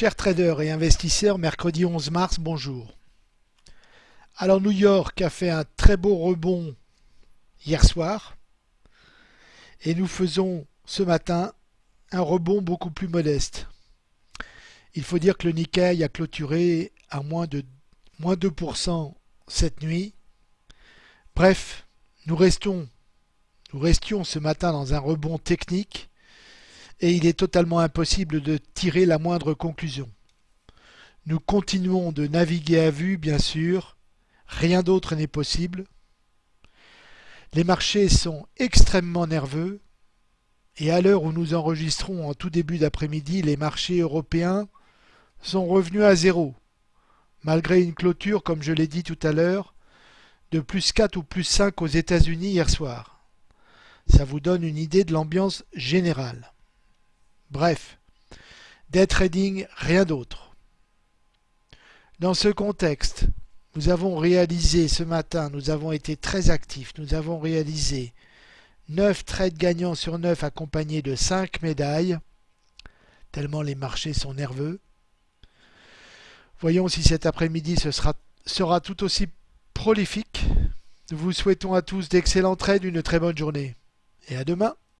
Chers traders et investisseurs, mercredi 11 mars, bonjour. Alors New York a fait un très beau rebond hier soir et nous faisons ce matin un rebond beaucoup plus modeste. Il faut dire que le Nikkei a clôturé à moins de moins 2% cette nuit. Bref, nous restons nous restions ce matin dans un rebond technique et il est totalement impossible de tirer la moindre conclusion. Nous continuons de naviguer à vue, bien sûr, rien d'autre n'est possible. Les marchés sont extrêmement nerveux et à l'heure où nous enregistrons en tout début d'après-midi, les marchés européens sont revenus à zéro, malgré une clôture, comme je l'ai dit tout à l'heure, de plus 4 ou plus 5 aux États-Unis hier soir. Ça vous donne une idée de l'ambiance générale. Bref, day trading, rien d'autre. Dans ce contexte, nous avons réalisé ce matin, nous avons été très actifs, nous avons réalisé 9 trades gagnants sur 9 accompagnés de 5 médailles, tellement les marchés sont nerveux. Voyons si cet après-midi sera, sera tout aussi prolifique. Nous vous souhaitons à tous d'excellents trades, une très bonne journée et à demain.